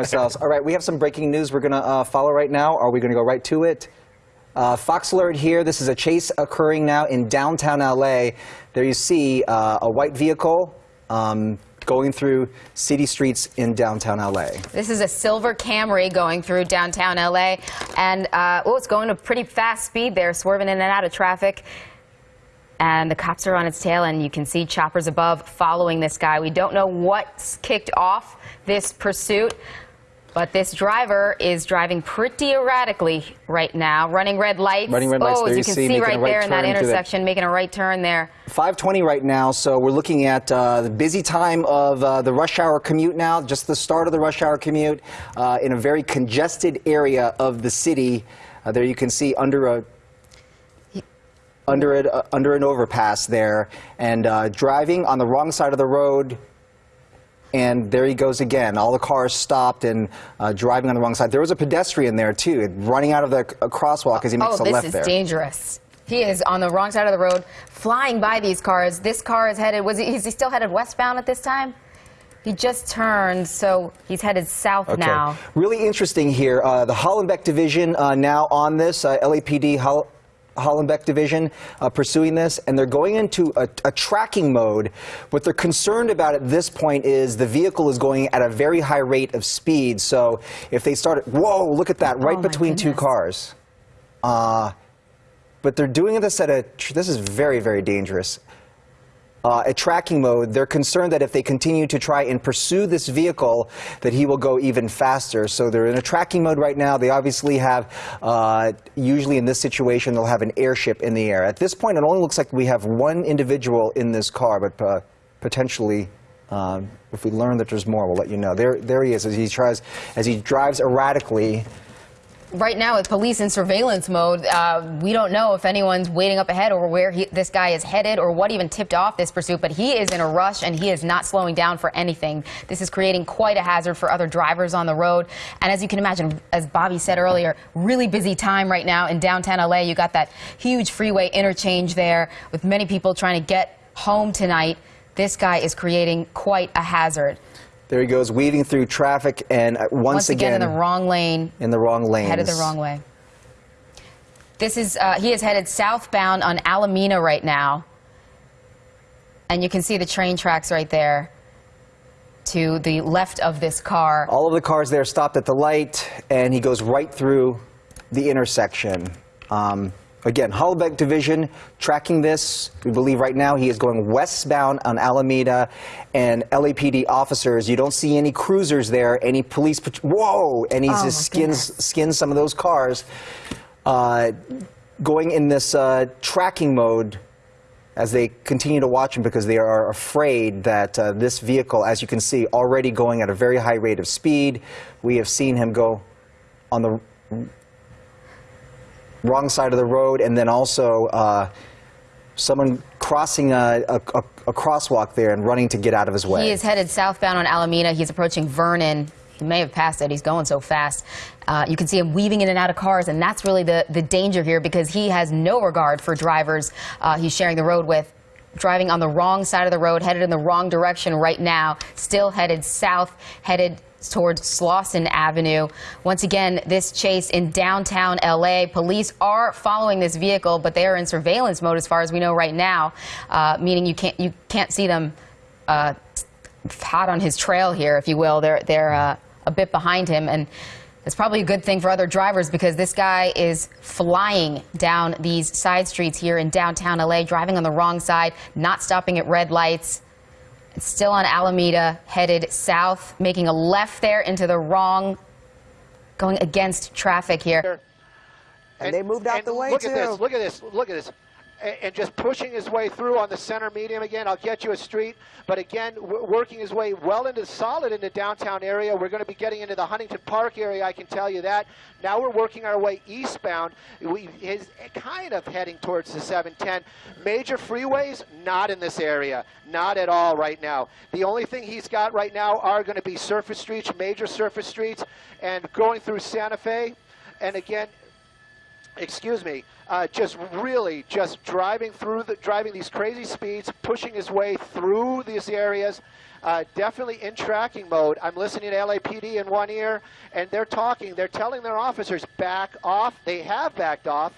ourselves. All right, we have some breaking news we're going to uh, follow right now. Are we going to go right to it? Uh, Fox Alert here. This is a chase occurring now in downtown LA. There you see uh, a white vehicle um, going through city streets in downtown LA. This is a silver Camry going through downtown LA, and uh, oh, it's going a pretty fast speed there, swerving in and out of traffic. And the cops are on its tail, and you can see choppers above following this guy. We don't know what's kicked off this pursuit. But this driver is driving pretty erratically right now, running red lights. Running red lights. Oh, there as you can see, see, right right there in that turn to the- intersection, making a right turn there. 520 right now, so we're looking at uh, the busy time of uh, the rush hour commute now, just the start of the rush hour commute uh, in a very congested area of the city. Uh, there you can see under a under it uh, under an overpass there, and uh, driving on the wrong side of the road. And there he goes again. All the cars stopped and uh, driving on the wrong side. There was a pedestrian there too, running out of the crosswalk as he makes oh, a this left is there. dangerous. He is on the wrong side of the road, flying by these cars. This car is headed, was he, is he still headed westbound at this time? He just turned, so he's headed south Okay. now. Really interesting here. Uh, the Hollenbeck division uh, now on this, uh, LAPD Hollenbeck division uh, pursuing this, and they're going into a, a tracking mode. What they're concerned about at this point is the vehicle is going at a very high rate of speed. So if they start, whoa, look at that, right Oh, between two cars. Uh, but they're doing this at a, this is very, very dangerous uh, a tracking mode, they're concerned that if they continue to try and pursue this vehicle, that he will go even faster. So they're in a tracking mode right now. They obviously have, uh, usually in this situation, they'll have an airship in the air. At this point, it only looks like we have one individual in this car, but uh, potentially. Um, if we learn that there's more, we'll let you know. There, there he is as he tries, as he drives erratically. Right now, with police in surveillance mode, uh, we don't know if anyone's waiting up ahead or where he, this guy is headed or what even tipped off this pursuit, but he is in a rush and he is not slowing down for anything. This is creating quite a hazard for other drivers on the road. And as you can imagine, as Bobby said earlier, really busy time right now in downtown LA. You got that huge freeway interchange there with many people trying to get home tonight. This guy is creating quite a hazard. There he goes, weaving through traffic, and uh, once, Once again, in the wrong lane, in the wrong lanes. headed the wrong way. This is, uh, he is headed southbound on Alameda right now. And you can see the train tracks right there to the left of this car. All of the cars there stopped at the light, and he goes right through the intersection. Um, again, Hollenbeck Division tracking this. We believe right now he is going westbound on Alameda, and LAPD officers. You don't see any cruisers there, any police. Whoa! And he Oh, just skins goodness. skins some of those cars, uh, going in this uh, tracking mode as they continue to watch him because they are afraid that uh, this vehicle, as you can see, already going at a very high rate of speed. We have seen him go on the wrong side of the road, and then also uh, someone crossing a, a, a, crosswalk there and running to get out of his way. He is headed southbound on Alameda. He's approaching Vernon. He may have passed it. He's going so fast. Uh, you can see him weaving in and out of cars, and that's really the, the danger here because he has no regard for drivers uh, he's sharing the road with. Driving on the wrong side of the road, headed in the wrong direction right now, still headed south, headed towards Slauson Avenue. Once again, this chase in downtown LA. Police are following this vehicle, but they are in surveillance mode as far as we know right now, uh, meaning you can't you can't see them uh, hot on his trail here, if you will. They're they're uh, a bit behind him, and it's probably a good thing for other drivers because this guy is flying down these side streets here in downtown LA, driving on the wrong side, not stopping at red lights. It's still on Alameda, headed south, making a left there into the wrong, going against traffic here. And, they moved out and the way, look too. at this. Look at this. Look at this. And, just pushing his way through on the center medium again. I'll get you a street, but again, working his way well into solid into downtown area. We're going to be getting into the Huntington Park area. I can tell you that. Now we're working our way eastbound. We is kind of heading towards the 710. Major freeways, not in this area, not at all right now. The only thing he's got right now are going to be surface streets, major surface streets, and going through Santa Fe. And again, excuse me, uh, just really just driving through the driving these crazy speeds, pushing his way through these areas. Uh, definitely in tracking mode. I'm listening to LAPD in one ear, and they're talking. They're telling their officers back off. They have backed off,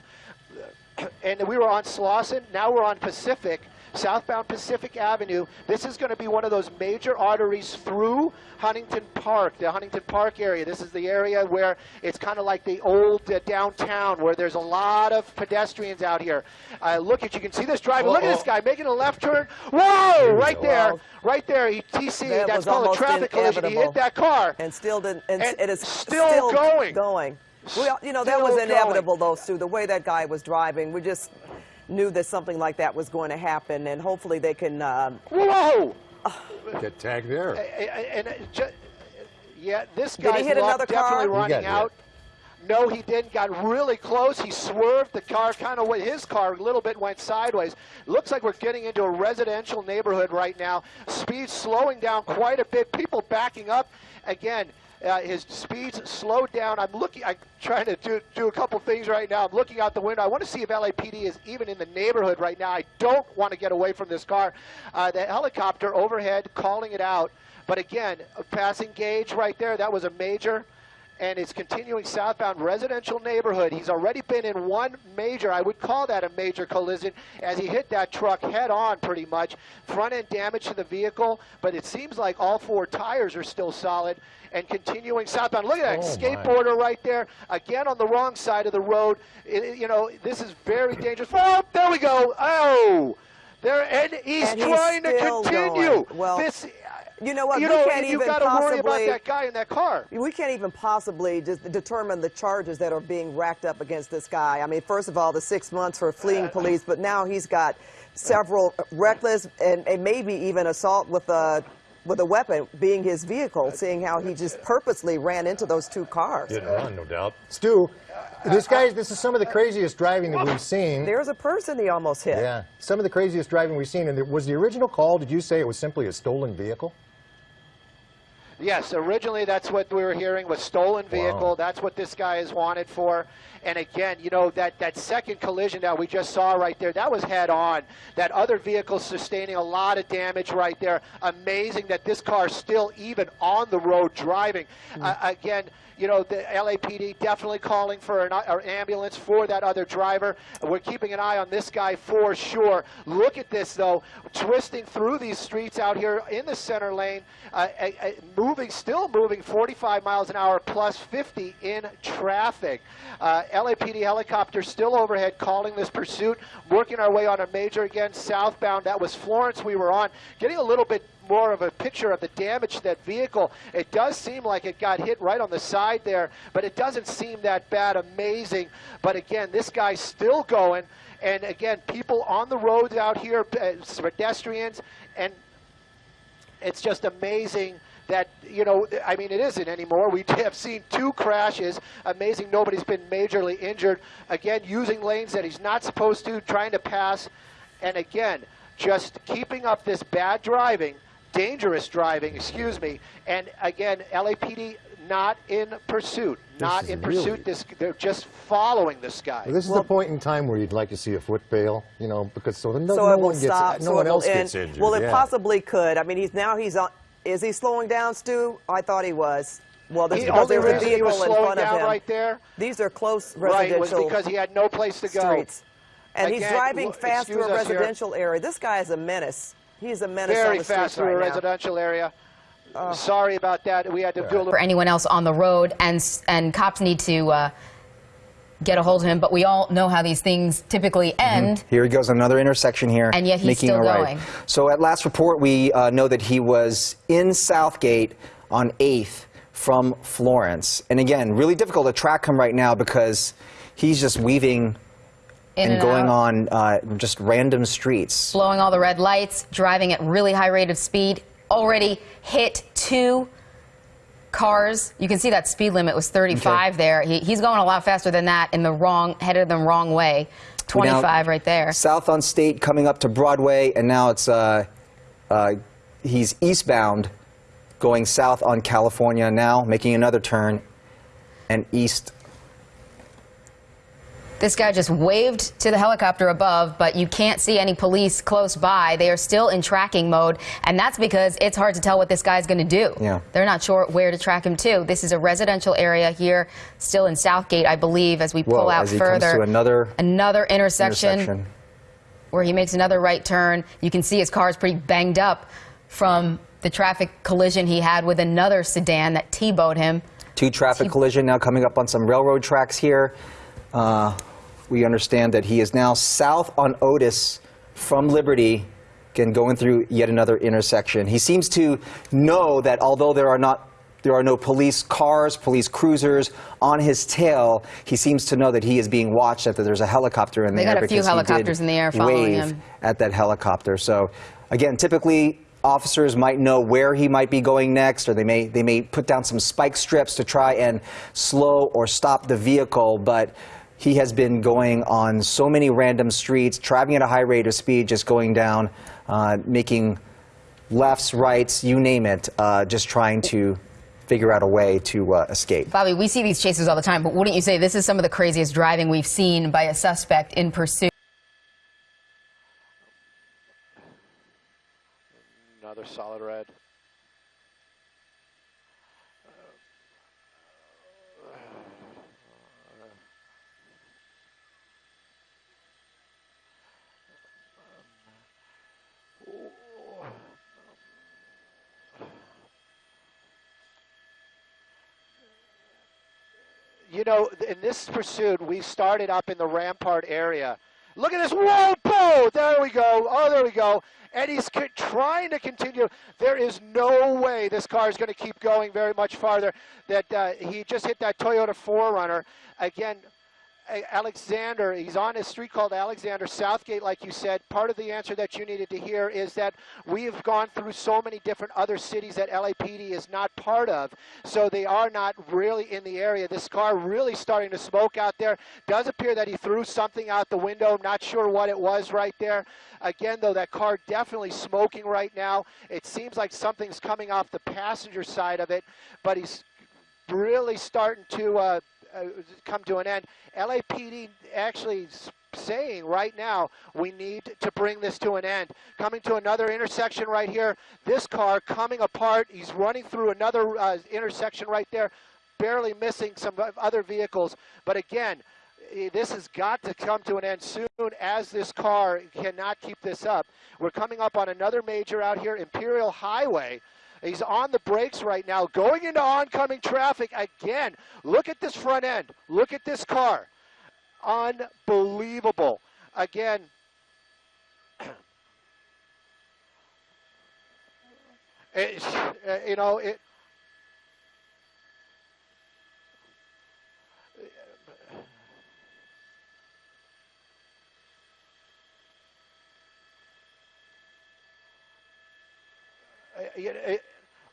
and we were on Slauson. Now we're on Pacific southbound Pacific Avenue. This is going to be one of those major arteries through Huntington Park, the Huntington Park area. This is the area where it's kind of like the old uh, downtown where there's a lot of pedestrians out here. Uh, look at, you can see this driver. Look at this guy making a left turn. Whoa, right there, right there. He TC, That that's called a traffic collision. He hit that car. And still didn't. And, And it is still going. Going. Well, you know that Still was going. inevitable, though, Sue, The way that guy was driving, we just knew that something like that was going to happen, and hopefully they can. Um, Whoa! Get tagged there. and, and ju- yeah, this Did he guy's hit luck another car? definitely He running got hit. out. No, he didn't. Got really close. He swerved. The car kind of went. His car a little bit went sideways. Looks like we're getting into a residential neighborhood right now. Speed slowing down quite a bit. People backing up. Again, uh, his speeds slowed down. I'm looking. I'm trying to do, do a couple things right now. I'm looking out the window. I want to see if LAPD is even in the neighborhood right now. I don't want to get away from this car. Uh, the helicopter overhead calling it out. But again, a passing gauge right there. That was a major and is continuing southbound residential neighborhood. He's already been in one major, I would call that a major collision, as he hit that truck head on pretty much. Front end damage to the vehicle, but it seems like all four tires are still solid and continuing southbound. Look at that Oh, my. skateboarder right there, again on the wrong side of the road. It- it- you know, this is very dangerous. Oh, there we go. Oh, there, and he's And he's trying to continue. going. Well, this, you know what? You We know, can't you even got to worry about possibly- that guy in that car. we can't even possibly just determine the charges that are being racked up against this guy. I mean, first of all, the six months for fleeing uh, police, but now he's got uh, several reckless and, and maybe even assault with a with a weapon being his vehicle, seeing how he just purposely ran into those two cars. Hit and run, no doubt. Stu, this guy, this is some of the craziest driving that we've seen. There's a person he almost hit. Yeah, some of the craziest driving we've seen. And was the original call, did you say it was simply a stolen vehicle? Yes, originally that's what we were hearing was stolen vehicle. Wow. That's what this guy is wanted for. And again, you know that that second collision that we just saw right there, that was head on. That other vehicle sustaining a lot of damage right there. Amazing that this car still even on the road driving. Uh, again, you know the LAPD definitely calling for an, an ambulance for that other driver. We're keeping an eye on this guy for sure. Look at this though, twisting through these streets out here in the center lane, uh, uh, uh, moving, still moving 45 miles an hour plus 50 in traffic. Uh, LAPD helicopter still overhead calling this pursuit, working our way on a major again southbound. That was Florence we were on, getting a little bit more of a picture of the damage to that vehicle. It does seem like it got hit right on the side there, but it doesn't seem that bad. Amazing. But again, this guy's still going. And again, people on the roads out here, uh, pedestrians, and it's just amazing that you know i mean it isn't anymore we have seen two crashes amazing nobody's been majorly injured again using lanes that he's not supposed to trying to pass and again just keeping up this bad driving dangerous driving excuse me and again lapd not in pursuit not in really- pursuit this they're just following this guy Well, this is Well- the point in time where you'd like to see a foot bail, you know, because so, no, so no it will one gets, stop. no so one it will else gets injured. Well, it yeah. possibly could. I mean, he's now he's on. Is he slowing down, Stu? I thought he was. Well, that's the because only there's a reason he vehicle was in slowing front of down him. right there These are close right was residential because he had no place to go streets, and he's driving look, fast through a excuse us here. residential area. This guy is a menace. He's a menace on very the fast streets through a right now. residential area. Sorry about that. We had to do a little. for anyone else on the road, and and cops need to uh, get a hold of him. But we all know how these things typically end. Here he goes, another intersection here. And yet he's making still a right. going. So at last report, we uh, know that he was in Southgate on 8th from Florence. And again, really difficult to track him right now because he's just weaving In and, going out. on uh, just random streets. blowing all the red lights, driving at really high rate of speed, already hit two cars. You can see that speed limit was 35 there. He, he's going a lot faster than that in the wrong, headed the wrong way. 25 Now, right there. South on State coming up to Broadway, and now it's uh, uh, he's eastbound, going south on California now, making another turn, and east. This guy just waved to the helicopter above, but you can't see any police close by. They are still in tracking mode, and that's because it's hard to tell what this guy's going to do. Yeah. They're not sure where to track him to. This is a residential area here, still in Southgate, I believe, as we pull Whoa, out as he comes further. to another another intersection, intersection. where he makes another right turn. You can see his car is pretty banged up from the traffic collision he had with another sedan that T-bowed him. Two traffic collision now coming up on some railroad tracks here. Uh, we understand that he is now south on Otis from Liberty, again going through yet another intersection. He seems to know that although there are not there are no police cars, police cruisers on his tail, he seems to know that he is being watched, that there's a helicopter in They the air. got a few because he did helicopters in the air following him. at that helicopter. So again, typically officers might know where he might be going next, or they may they may put down some spike strips to try and slow or stop the vehicle, but. He has been going on so many random streets, traveling at a high rate of speed, just going down, uh, making lefts, rights, you name it, uh, just trying to figure out a way to uh, escape. Bobby, we see these chases all the time, but wouldn't you say this is some of the craziest driving we've seen by a suspect in pursuit? Another solid red. You know, in this pursuit, we started up in the Rampart area. Look at this. Whoa, boom! There we go. Oh, there we go. And he's trying to continue. There is no way this car is going to keep going very much farther. That uh, he just hit that Toyota 4Runner. Again, Alexander, he's on a street called Alexander Southgate, like you said. Part of the answer that you needed to hear is that we have gone through so many different other cities that LAPD is not part of, so they are not really in the area. This car really starting to smoke out there. Does appear that he threw something out the window. Not sure what it was right there. Again, though, that car definitely smoking right now. It seems like something's coming off the passenger side of it, but he's really starting to uh, come to an end. LAPD actually saying right now we need to bring this to an end. Coming to another intersection right here. This car coming apart. He's running through another uh, intersection right there, barely missing some other vehicles. But again, this has got to come to an end soon as this car cannot keep this up. We're coming up on another major out here, Imperial Highway. He's on the brakes right now, going into oncoming traffic again. Look at this front end. Look at this car. Unbelievable. Again, it's, uh, you know, it. Uh, you know, it-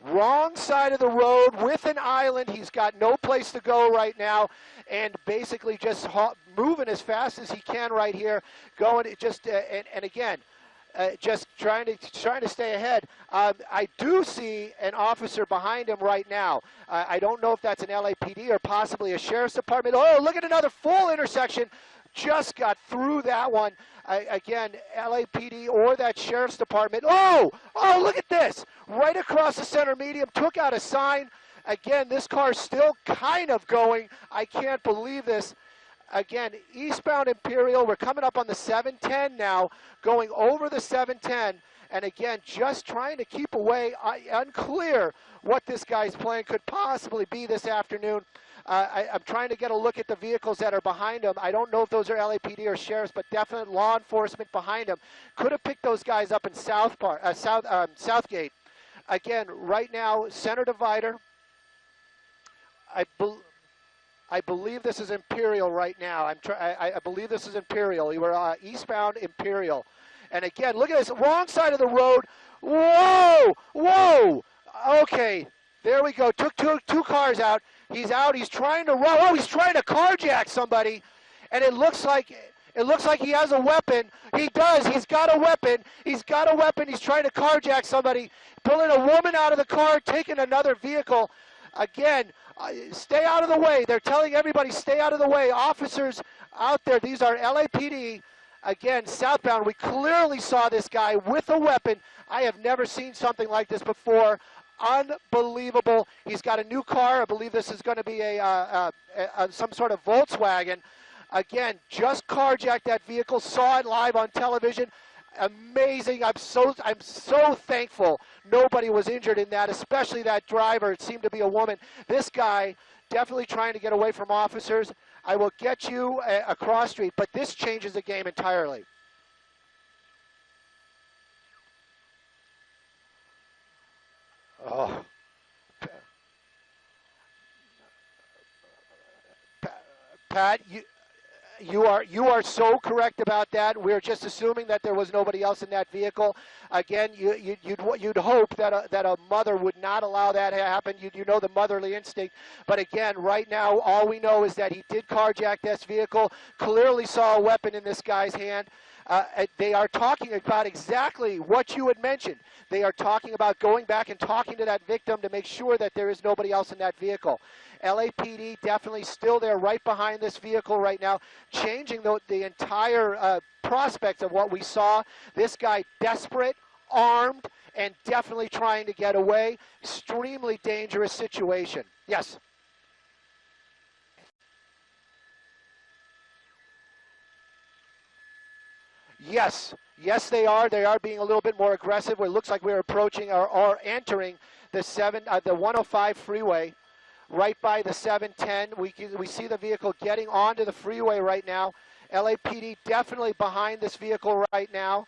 wrong side of the road with an island. He's got no place to go right now, and basically just moving as fast as he can right here, going just uh, and, and again. Uh, just trying to trying to stay ahead. Um, I do see an officer behind him right now. Uh, I don't know if that's an LAPD or possibly a sheriff's department. Oh, look at another full intersection. Just got through that one. I, again, LAPD or that sheriff's department. Oh, oh, look at this. Right across the center medium, took out a sign. Again, this car's still kind of going. I can't believe this. Again, eastbound Imperial, we're coming up on the 710 now, going over the 710. And again, just trying to keep away, unclear what this guy's plan could possibly be this afternoon. Uh, I, I'm trying to get a look at the vehicles that are behind him. I don't know if those are LAPD or sheriffs, but definite law enforcement behind him. Could have picked those guys up in South Park, uh, South um, Southgate. Again, right now, center divider. I bel I believe this is Imperial right now. I'm I, I believe this is Imperial. You were uh, eastbound Imperial, and again, look at this wrong side of the road. Whoa, whoa. Okay, there we go. Took two two cars out. He's out. He's trying to run. Oh, he's trying to carjack somebody, and it looks like it looks like he has a weapon. He does. He's got a weapon. He's got a weapon. He's trying to carjack somebody, pulling a woman out of the car, taking another vehicle. Again, stay out of the way. They're telling everybody stay out of the way. Officers out there, these are LAPD. Again, southbound, we clearly saw this guy with a weapon. I have never seen something like this before. Unbelievable. He's got a new car. I believe this is going to be a, uh, uh, a, some sort of Volkswagen. Again, just carjacked that vehicle. Saw it live on television. Amazing. I'm so I'm so thankful nobody was injured in that, especially that driver. It seemed to be a woman. This guy definitely trying to get away from officers. I will get you uh, a, a cross street, but this changes the game entirely. Oh. Pat, you, you are you are so correct about that. We're just assuming that there was nobody else in that vehicle. Again, you, you, you'd you'd hope that a, that a mother would not allow that to happen. You you know the motherly instinct. But again, right now, all we know is that he did carjack this vehicle. Clearly saw a weapon in this guy's hand. Uh, they are talking about exactly what you had mentioned. They are talking about going back and talking to that victim to make sure that there is nobody else in that vehicle. LAPD definitely still there right behind this vehicle right now, changing the, the entire uh, prospects of what we saw. This guy desperate, armed, and definitely trying to get away. Extremely dangerous situation. Yes. Yes, yes, they are. They are being a little bit more aggressive. It looks like we're approaching or, or entering the seven, uh, the 105 freeway, right by the 710. We we see the vehicle getting onto the freeway right now. LAPD definitely behind this vehicle right now.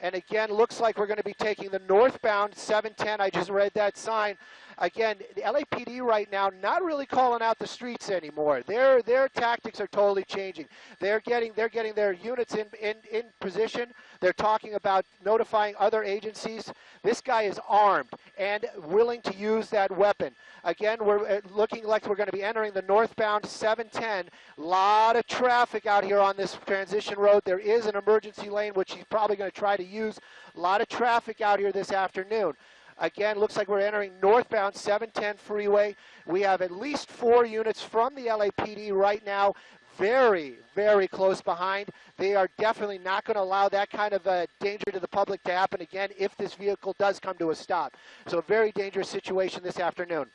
And again, looks like we're going to be taking the northbound 710. I just read that sign again, the LAPD right now not really calling out the streets anymore. Their their tactics are totally changing. They're getting they're getting their units in in, in position. They're talking about notifying other agencies. This guy is armed and willing to use that weapon. Again, we're uh, looking like we're going to be entering the northbound 710. A lot of traffic out here on this transition road. There is an emergency lane, which he's probably going to try to use. A lot of traffic out here this afternoon. Again, looks like we're entering northbound 710 freeway. We have at least four units from the LAPD right now very, very close behind. They are definitely not going to allow that kind of uh, danger to the public to happen again if this vehicle does come to a stop. So a very dangerous situation this afternoon.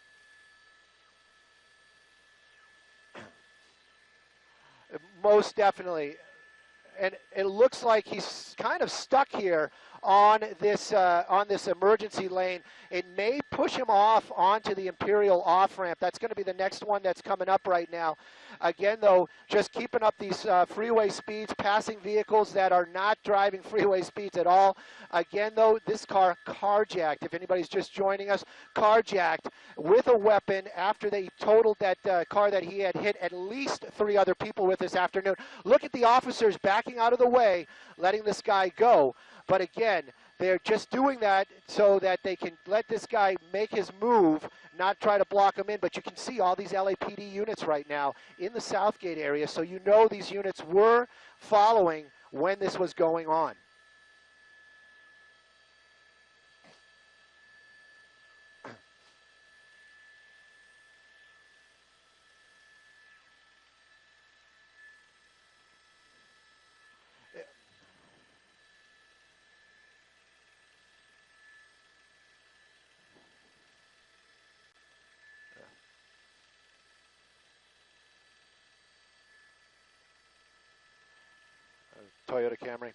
Most definitely. And it looks like he's kind of stuck here on this uh, on this emergency lane. It may push him off onto the Imperial off ramp. That's going to be the next one that's coming up right now. Again, though, just keeping up these uh, freeway speeds, passing vehicles that are not driving freeway speeds at all. Again, though, this car carjacked. If anybody's just joining us, carjacked with a weapon after they totaled that uh, car that he had hit at least three other people with this afternoon. Look at the officers backing out of the way, letting this guy go. But again, they're just doing that so that they can let this guy make his move, not try to block him in. But you can see all these LAPD units right now in the Southgate area, so you know these units were following when this was going on. Toyota Camry.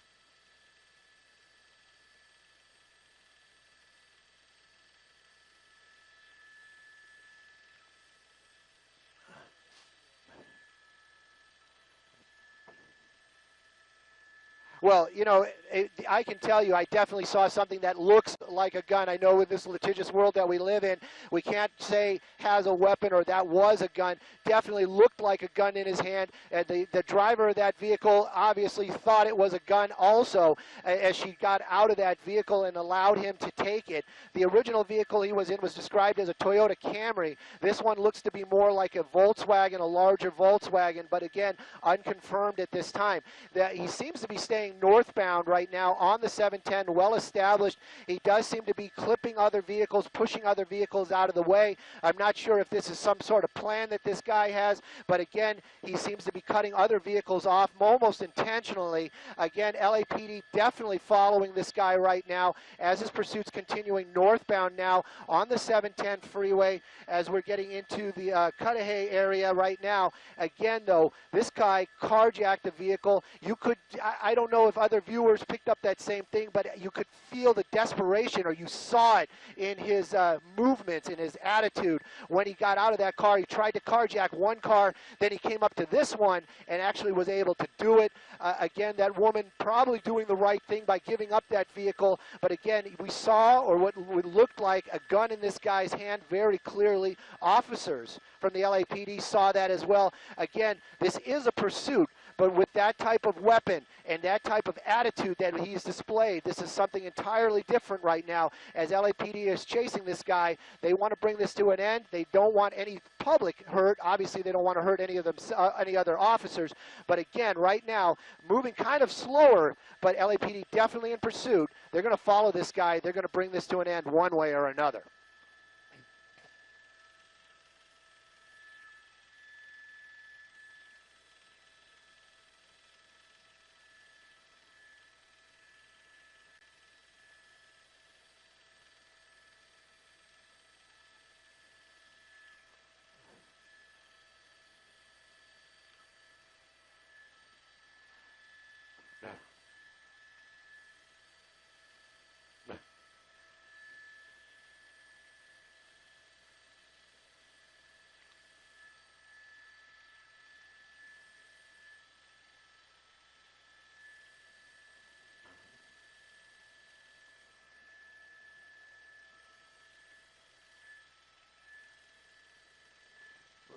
Well, you know, it, I can tell you, I definitely saw something that looks like a gun. I know in this litigious world that we live in, we can't say has a weapon or that was a gun. Definitely looked like a gun in his hand. And the, the driver of that vehicle obviously thought it was a gun also as she got out of that vehicle and allowed him to take it. The original vehicle he was in was described as a Toyota Camry. This one looks to be more like a Volkswagen, a larger Volkswagen, but again, unconfirmed at this time. That he seems to be staying northbound right now on the 710, well established. He does seem to be clipping other vehicles, pushing other vehicles out of the way. I'm not sure if this is some sort of plan that this guy has, but again, he seems to be cutting other vehicles off almost intentionally. Again, LAPD definitely following this guy right now as his pursuit's continuing northbound now on the 710 freeway as we're getting into the uh, Cudahy area right now. Again, though, this guy carjacked the vehicle. You could, I, I don't know if other viewers picked up that same thing, but you could feel the desperation or you saw it in his uh, movements, in his attitude when he got out of that car. He tried to carjack one car, then he came up to this one and actually was able to do it. Uh, again, that woman probably doing the right thing by giving up that vehicle, but again, we saw or what looked like a gun in this guy's hand very clearly. Officers from the LAPD saw that as well. Again, this is a pursuit. But with that type of weapon and that type of attitude that he's displayed, this is something entirely different right now. As LAPD is chasing this guy, they want to bring this to an end. They don't want any public hurt. Obviously, they don't want to hurt any of them, uh, any other officers. But again, right now, moving kind of slower, but LAPD definitely in pursuit. They're going to follow this guy. They're going to bring this to an end one way or another.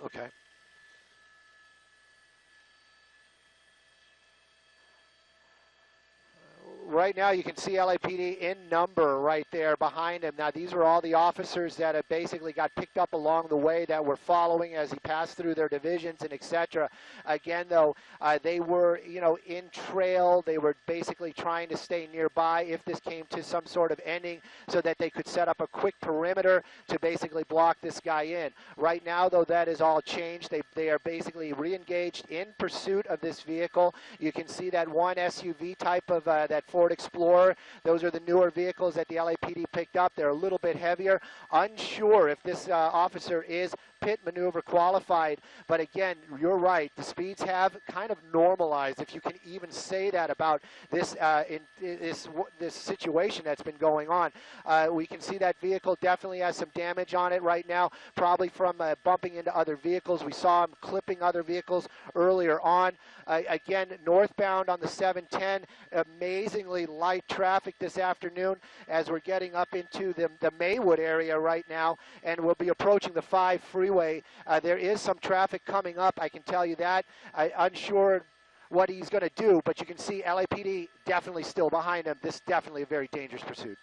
Okay. Right now you can see LAPD in number right there behind him. Now these are all the officers that have basically got picked up along the way that were following as he passed through their divisions and etc. Again though, uh, they were you know in trail. They were basically trying to stay nearby if this came to some sort of ending so that they could set up a quick perimeter to basically block this guy in. Right now though that is all changed. They, they are basically re-engaged in pursuit of this vehicle. You can see that one SUV type of uh, that Ford Explorer. Those are the newer vehicles that the LAPD picked up. They're a little bit heavier. Unsure if this uh, officer is pit maneuver qualified. But again, you're right. The speeds have kind of normalized, if you can even say that about this uh, in, this this situation that's been going on. Uh, we can see that vehicle definitely has some damage on it right now, probably from uh, bumping into other vehicles. We saw him clipping other vehicles earlier on. Uh, again, northbound on the 710, amazingly light traffic this afternoon as we're getting up into the, the Maywood area right now, and we'll be approaching the 5 freeway. Uh, there is some traffic coming up, I can tell you that. I, unsure what he's going to do, but you can see LAPD definitely still behind him. This is definitely a very dangerous pursuit.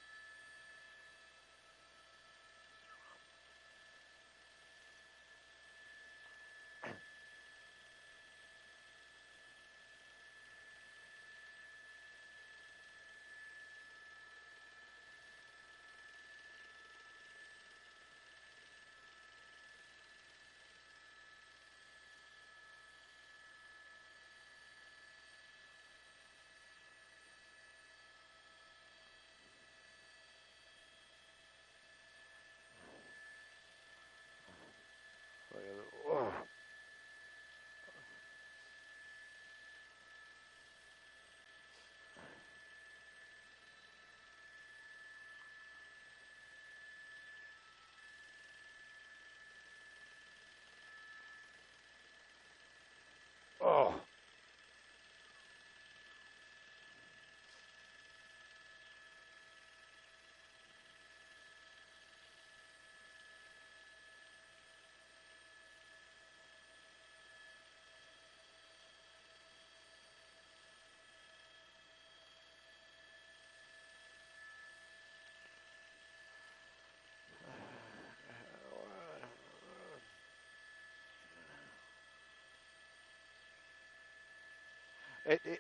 It, it,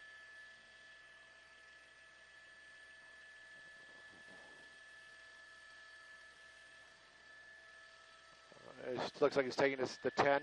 it looks like he's taking this, the 10.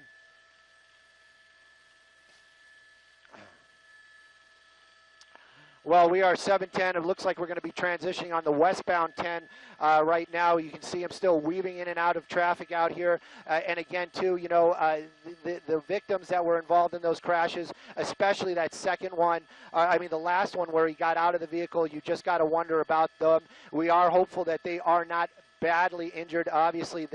Well, we are 710. It looks like we're going to be transitioning on the westbound 10 uh, right now. You can see him still weaving in and out of traffic out here. Uh, and again, too, you know, uh, the, the victims that were involved in those crashes, especially that second one, uh, I mean, the last one where he got out of the vehicle, you just got to wonder about them. We are hopeful that they are not badly injured. Obviously,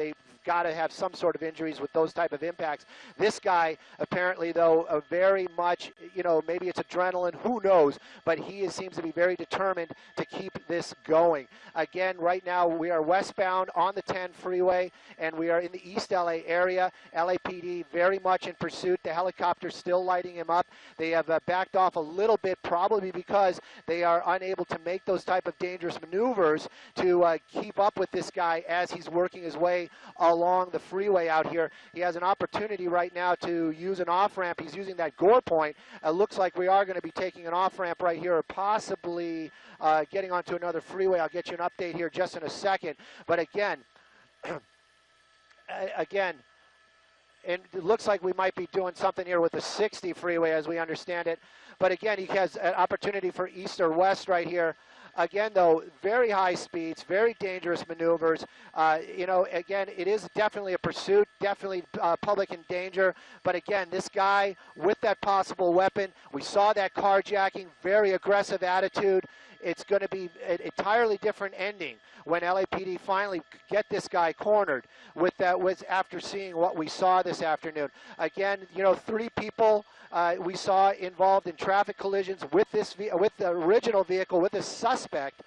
got to have some sort of injuries with those type of impacts. This guy, apparently, though, uh, very much, you know, maybe it's adrenaline, who knows, but he is, seems to be very determined to keep this going. Again, right now, we are westbound on the 10 freeway, and we are in the East LA area. LAPD very much in pursuit. The helicopter still lighting him up. They have uh, backed off a little bit, probably because they are unable to make those type of dangerous maneuvers to uh, keep up with this guy as he's working his way along the freeway out here. He has an opportunity right now to use an off-ramp. He's using that gore point. It looks like we are going to be taking an off-ramp right here or possibly uh, getting onto another freeway. I'll get you an update here just in a second. But again, again, and it looks like we might be doing something here with the 60 freeway as we understand it. But again, he has an opportunity for east or west right here. Again, though, very high speeds, very dangerous maneuvers. Uh, you know, again, it is definitely a pursuit, definitely uh, public in danger. But again, this guy with that possible weapon, we saw that carjacking, very aggressive attitude. It's going to be an entirely different ending when LAPD finally get this guy cornered with that was after seeing what we saw this afternoon. Again, you know, three people uh, we saw involved in traffic collisions with this with the original vehicle with a suspect.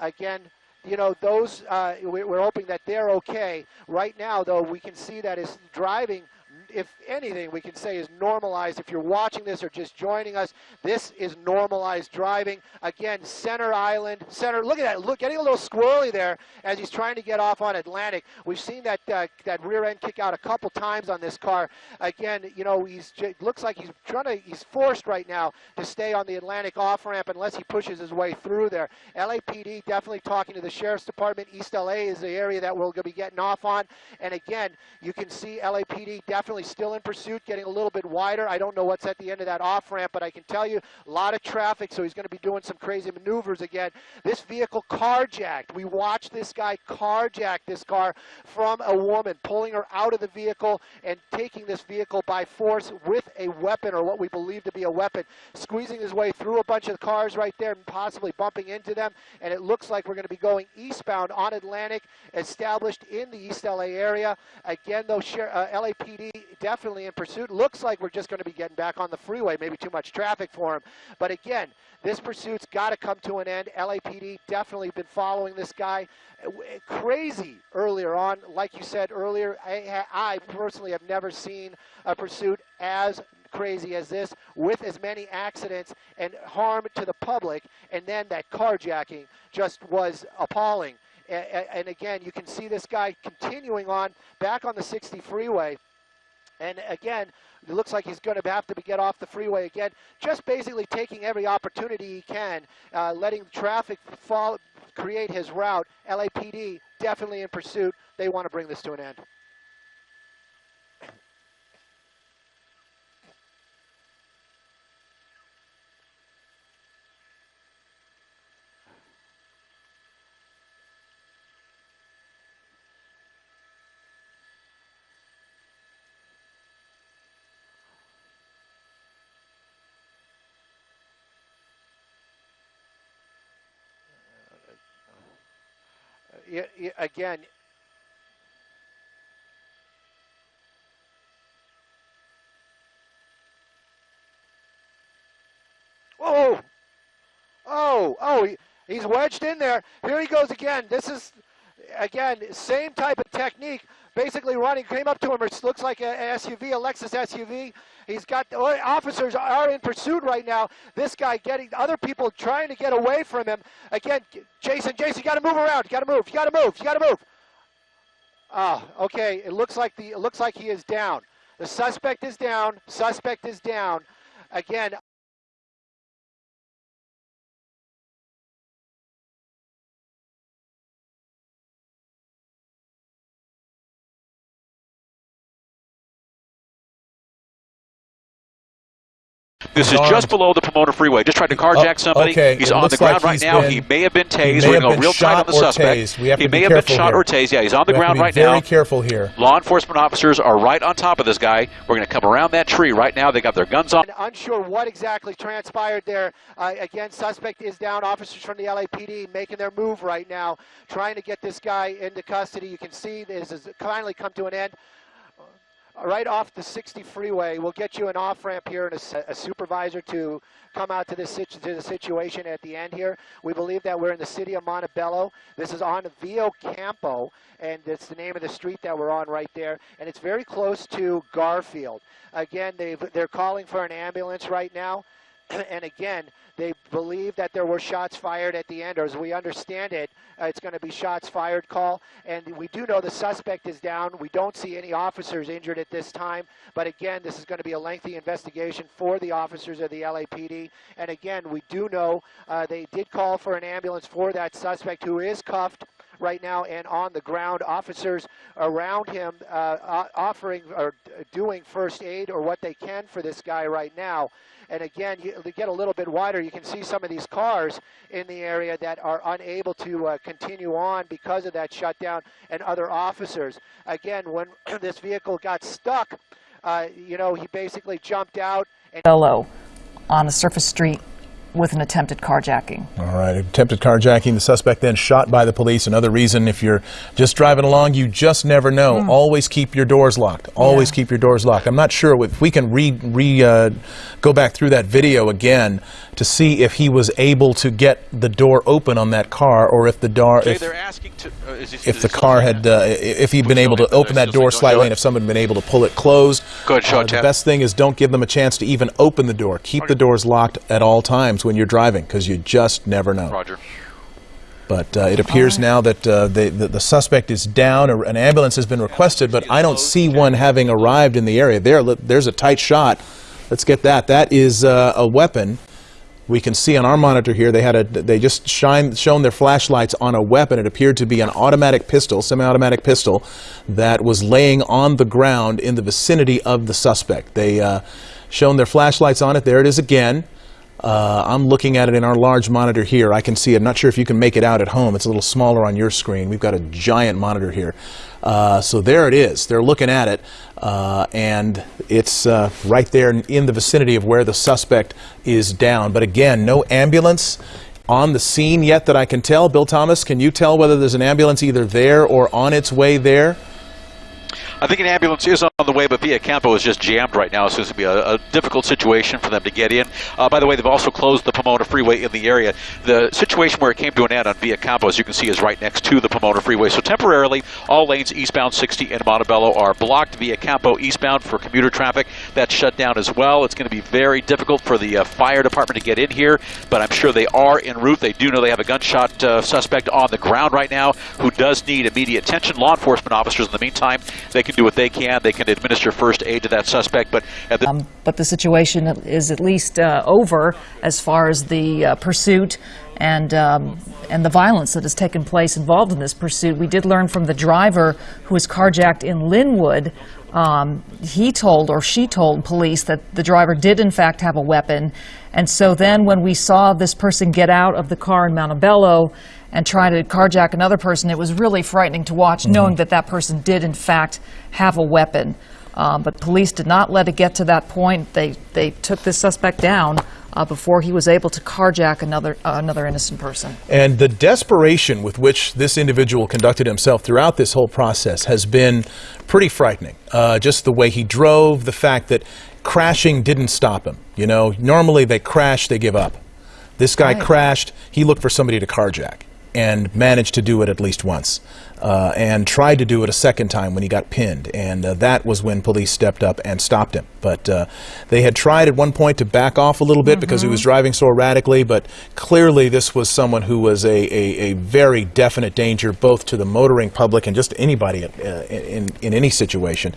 Again, you know, those uh, we're hoping that they're okay. Right now, though, we can see that his driving if anything, we can say is normalized. If you're watching this or just joining us, this is normalized driving. Again, center island, center, look at that, look, getting a little squirrely there as he's trying to get off on Atlantic. We've seen that uh, that rear end kick out a couple times on this car. Again, you know, he's looks like he's trying to, he's forced right now to stay on the Atlantic off ramp unless he pushes his way through there. LAPD definitely talking to the Sheriff's Department. East LA is the area that we're going to be getting off on. And again, you can see LAPD definitely still in pursuit, getting a little bit wider. I don't know what's at the end of that off ramp, but I can tell you a lot of traffic, so he's going to be doing some crazy maneuvers again. This vehicle carjacked. We watched this guy carjack this car from a woman, pulling her out of the vehicle and taking this vehicle by force with a weapon or what we believe to be a weapon, squeezing his way through a bunch of cars right there and possibly bumping into them. And it looks like we're going to be going eastbound on Atlantic, established in the East LA area. Again, though, uh, LAPD definitely in pursuit. Looks like we're just going to be getting back on the freeway. Maybe too much traffic for him. But again, this pursuit's got to come to an end. LAPD definitely been following this guy. Crazy earlier on. Like you said earlier, I, I personally have never seen a pursuit as crazy as this with as many accidents and harm to the public and then that carjacking just was appalling and, again you can see this guy continuing on back on the 60 freeway and again, it looks like he's going to have to get off the freeway again, just basically taking every opportunity he can, uh, letting traffic fall, create his route. LAPD definitely in pursuit. They want to bring this to an end. Again, Oh, oh, oh, he, he's wedged in there. Here he goes again. This is, again, same type of technique. Basically running, came up to him. It looks like an SUV, a Lexus SUV. He's got, officers are in pursuit right now. This guy getting, other people trying to get away from him. Again, Jason, Jason, you got to move around. You got to move. You got to move. You got to move. Ah, okay. It looks like the, it looks like he is down. The suspect is down. Suspect is down. Again, This is just below the Pomona Freeway. Just tried to carjack Oh, somebody. okay. He's It on the ground like right now. been- he may have been he tased. We're have going been real tight shot on the or suspect. tased. We have he may have been shot here. or tased. Yeah, he's on the We have ground to be right very now. Very careful here. Law enforcement officers are right on top of this guy. We're going to come around that tree right now. They got their guns on. And unsure what exactly transpired there. Uh, again, suspect is down. Officers from the LAPD making their move right now, trying to get this guy into custody. You can see this has finally come to an end. Right off the 60 freeway, we'll get you an off ramp here and a supervisor to come out to this to the situation at the end here. We believe that we're in the city of Montebello. This is on Via Campo, and it's the name of the street that we're on right there, and it's very close to Garfield. Again, they've, they're calling for an ambulance right now. and again, they believe that there were shots fired at the end, or as we understand it, uh, it's going to be shots fired call. And we do know the suspect is down. We don't see any officers injured at this time. But again, this is going to be a lengthy investigation for the officers of the LAPD. And again, we do know uh, they did call for an ambulance for that suspect who is cuffed right now and on the ground. Officers around him uh, offering or doing first aid or what they can for this guy right now. And again, you to get a little bit wider, you can see some of these cars in the area that are unable to uh, continue on because of that shutdown and other officers. Again, when this vehicle got stuck, uh, you know, he basically jumped out and Bello on a surface street with an attempted carjacking. All right, attempted carjacking. The suspect then shot by the police. Another reason, if you're just driving along, you just never know. Always keep your doors locked. Always Yeah. keep your doors locked. I'm not sure if we can re, re uh, go back through that video again to see if he was able to get the door open on that car, or if the door, Jay, if, to. Uh, is if the car had, uh, if he'd been able to open that door slightly, and if someone had been able to pull it closed. Go ahead, show uh, it, The Chad. best thing is don't give them a chance to even open the door. Keep the doors locked at all times when you're driving, because you just never know. Roger. But uh, it appears now that uh, the, the, the suspect is down. A- An ambulance has been requested, but I don't see one having arrived in the area. There, look, there's a tight shot. Let's get that. That is uh, a weapon. We can see on our monitor here they had a they just shine shown their flashlights on a weapon. It appeared to be an automatic pistol, semi-automatic pistol, that was laying on the ground in the vicinity of the suspect. They uh, shown their flashlights on it. There it is again. Uh, I'm looking at it in our large monitor here. I can see it. I'm not sure if you can make it out at home. It's a little smaller on your screen. We've got a giant monitor here. Uh, so there it is. They're looking at it, uh, and it's uh, right there in- in the vicinity of where the suspect is down. But again, no ambulance on the scene yet that I can tell. Bill Thomas, can you tell whether there's an ambulance either there or on its way there? I think an ambulance is on the way, but Via Campo is just jammed right now, so it's going to be a, a difficult situation for them to get in. Uh, by the way, they've also closed the Pomona Freeway in the area. The situation where it came to an end on Via Campo, as you can see, is right next to the Pomona Freeway. So temporarily, all lanes eastbound 60 in Montebello are blocked. Via Campo eastbound for commuter traffic, that's shut down as well. It's going to be very difficult for the uh, fire department to get in here, but I'm sure they are en route. They do know they have a gunshot uh, suspect on the ground right now who does need immediate attention. Law enforcement officers, in the meantime, they can do what they can. They can administer first aid to that suspect, but the Um, but the situation is at least uh, over as far as the uh, pursuit and um, and the violence that has taken place involved in this pursuit. We did learn from the driver who was carjacked in Lynwood. Um, he told or she told police that the driver did in fact have a weapon, and so then when we saw this person get out of the car in Montebello and try to carjack another person, it was really frightening to watch, knowing that that person did in fact have a weapon. Um, but police did not let it get to that point. They they took this suspect down uh, before he was able to carjack another uh, another innocent person. And the desperation with which this individual conducted himself throughout this whole process has been pretty frightening. Uh, just the way he drove, the fact that crashing didn't stop him. You know, normally they crash, they give up. This guy Right. crashed, he looked for somebody to carjack and managed to do it at least once. Uh, and tried to do it a second time when he got pinned. And uh, that was when police stepped up and stopped him. But uh, they had tried at one point to back off a little bit because he was driving so erratically. But clearly, this was someone who was a, a, a very definite danger both to the motoring public and just anybody at, uh, in, in any situation.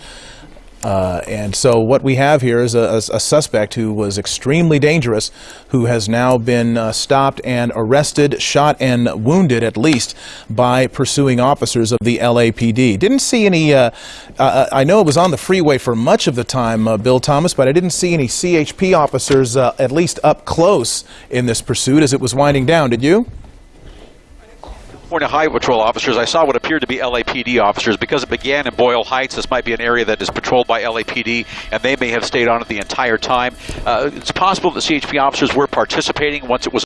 Uh, and so what we have here is a, a, a suspect who was extremely dangerous, who has now been uh, stopped and arrested, shot and wounded at least by pursuing officers of the LAPD. Didn't see any. Uh, uh, I know it was on the freeway for much of the time, uh, Bill Thomas, but I didn't see any CHP officers uh, at least up close in this pursuit as it was winding down. Did you? California Highway Patrol officers, I saw what appeared to be LAPD officers. Because it began in Boyle Heights, this might be an area that is patrolled by LAPD, and they may have stayed on it the entire time. Uh, it's possible that CHP officers were participating once it was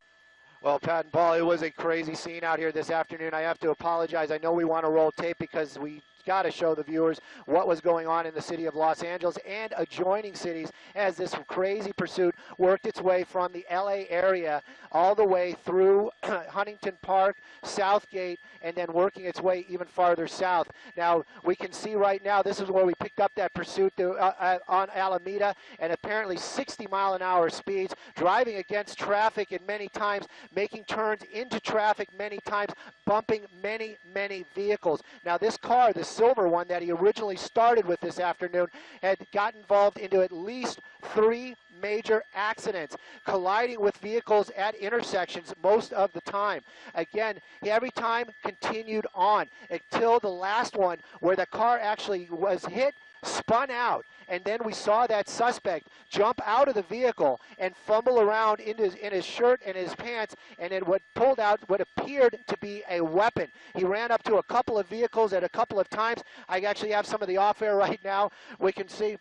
Well, Pat and Paul, it was a crazy scene out here this afternoon. I have to apologize. I know we want to roll tape because we got to show the viewers what was going on in the city of Los Angeles and adjoining cities as this crazy pursuit worked its way from the LA area all the way through Huntington Park, South Gate, and then working its way even farther south. Now, we can see right now, this is where we picked up that pursuit to, uh, uh, on Alameda, and apparently 60 mile an hour speeds, driving against traffic and many times, making turns into traffic many times, bumping many, many vehicles. Now, this car, the silver one that he originally started with this afternoon, had got involved into at least three major accidents, colliding with vehicles at intersections most of the time. Again, every time continued on until the last one where the car actually was hit, spun out, and then we saw that suspect jump out of the vehicle and fumble around in his, in his shirt and his pants, and then what pulled out what appeared to be a weapon. He ran up to a couple of vehicles at a couple of times. I actually have some of the off air right now. We can see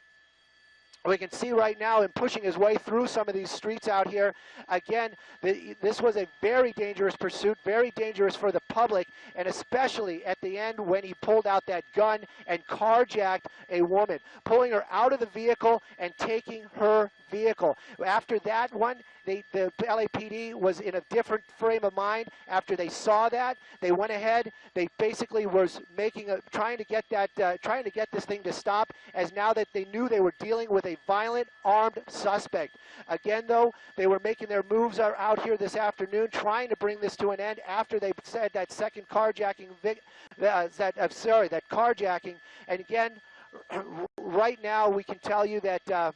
we can see right now him pushing his way through some of these streets out here. Again, the, this was a very dangerous pursuit, very dangerous for the public, and especially at the end when he pulled out that gun and carjacked a woman, pulling her out of the vehicle and taking her vehicle. After that one, they, the LAPD was in a different frame of mind. After they saw that, they went ahead. They basically was making a, trying to get that, uh, trying to get this thing to stop. As now that they knew they were dealing with a violent armed suspect. Again, though, they were making their moves out here this afternoon, trying to bring this to an end after they said that second carjacking, uh, that uh, sorry, that carjacking. And again, right now we can tell you that. Uh,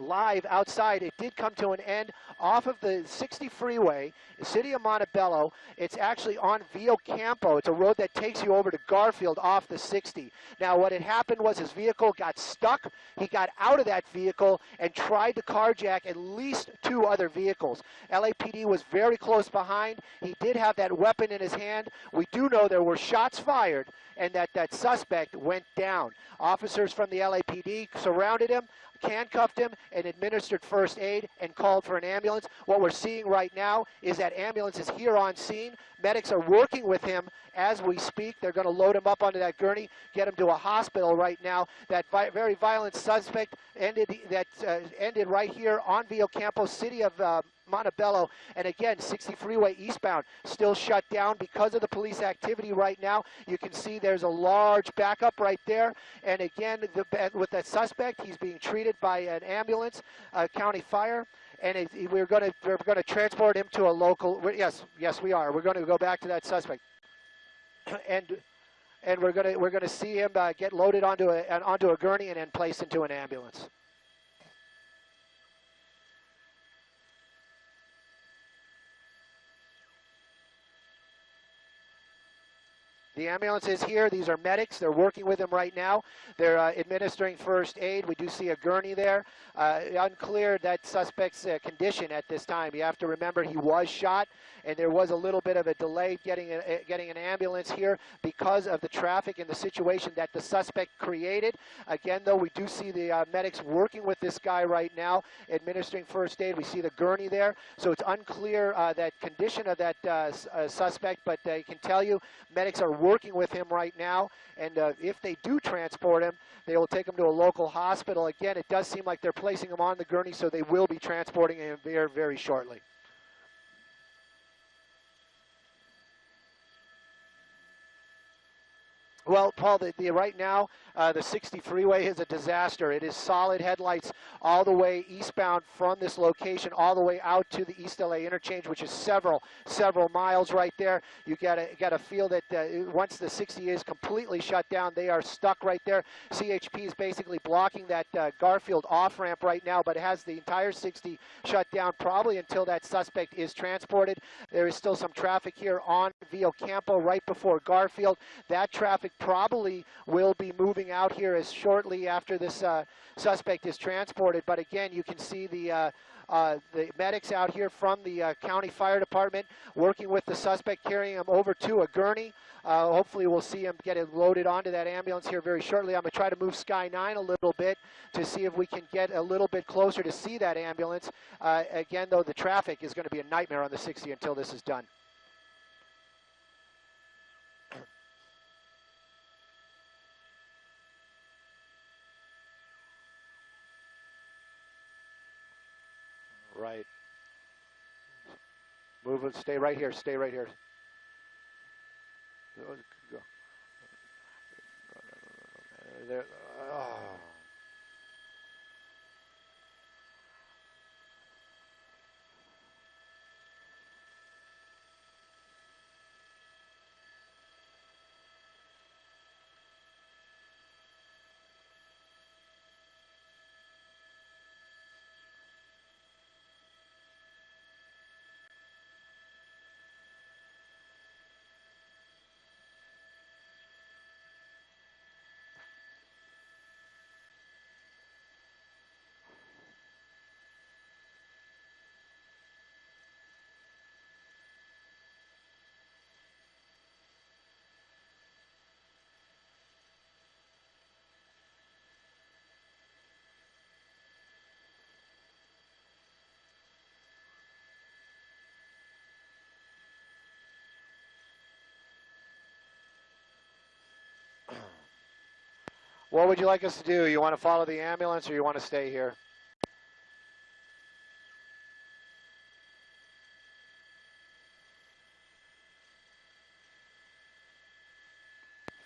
live outside. It did come to an end off of the 60 freeway, city of Montebello. It's actually on Via Campo. It's a road that takes you over to Garfield off the 60. Now, what had happened was his vehicle got stuck. He got out of that vehicle and tried to carjack at least two other vehicles. LAPD was very close behind. He did have that weapon in his hand. We do know there were shots fired and that that suspect went down. Officers from the LAPD surrounded him handcuffed him and administered first aid and called for an ambulance. What we're seeing right now is that ambulance is here on scene. Medics are working with him as we speak. They're going to load him up onto that gurney, get him to a hospital right now. That vi very violent suspect ended that uh, ended right here on Via Campo, city of uh, Montebello. And again, 60 freeway eastbound still shut down because of the police activity right now. You can see there's a large backup right there. And again, the, with that suspect, he's being treated by an ambulance, uh, county fire. And it, we're going to we're going to transport him to a local. Yes, yes, we are. We're going to go back to that suspect. and and we're going to we're going to see him uh, get loaded onto a onto a gurney and then placed into an ambulance. The ambulance is here. These are medics. They're working with him right now. They're uh, administering first aid. We do see a gurney there. Uh, unclear that suspect's uh, condition at this time. You have to remember he was shot, and there was a little bit of a delay getting a, getting an ambulance here because of the traffic and the situation that the suspect created. Again, though, we do see the uh, medics working with this guy right now, administering first aid. We see the gurney there, so it's unclear uh, that condition of that uh, suspect, but I can tell you medics are working with him right now, and uh, if they do transport him, they will take him to a local hospital. Again, it does seem like they're placing him on the gurney, so they will be transporting him very, very shortly. Well, Paul, the, the, right now, uh, the 60 freeway is a disaster. It is solid headlights all the way eastbound from this location, all the way out to the East LA interchange, which is several, several miles right there. You gotta, gotta feel that uh, once the 60 is completely shut down, they are stuck right there. CHP is basically blocking that uh, Garfield off ramp right now, but it has the entire 60 shut down probably until that suspect is transported. There is still some traffic here on Via Campo right before Garfield. That traffic probably will be moving out here as shortly after this uh, suspect is transported. But again, you can see the uh, uh, the medics out here from the uh, county fire department working with the suspect, carrying him over to a gurney. Uh, hopefully, we'll see him get it loaded onto that ambulance here very shortly. I'm going to try to move Sky 9 a little bit to see if we can get a little bit closer to see that ambulance. Uh, again, though, the traffic is going to be a nightmare on the 60 until this is done. Right. Stay right here. Stay right here. There. Oh. What would you like us to do? You want to follow the ambulance or you want to stay here?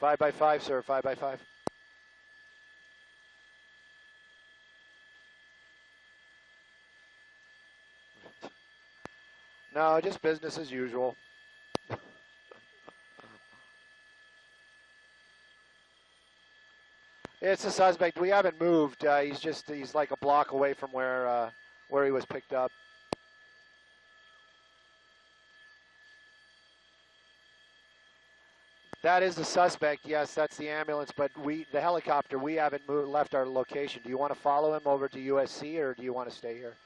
Five by five, sir. Five by five. No, just business as usual. It's a suspect. We haven't moved. Uh, he's just he's like a block away from where uh, where he was picked up. That is the suspect. Yes, that's the ambulance. But we, the helicopter, we haven't moved, left our location. Do you want to follow him over to USC, or do you want to stay here?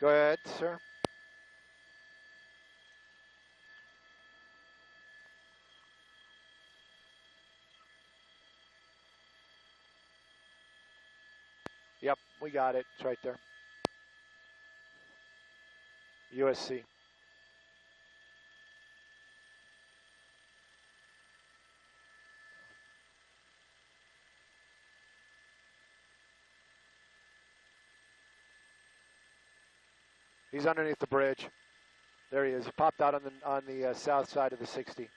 Go ahead, sir. Yep, we got it. It's right there. USC. He's underneath the bridge. There he is. He popped out on the on the uh, south side of the 60.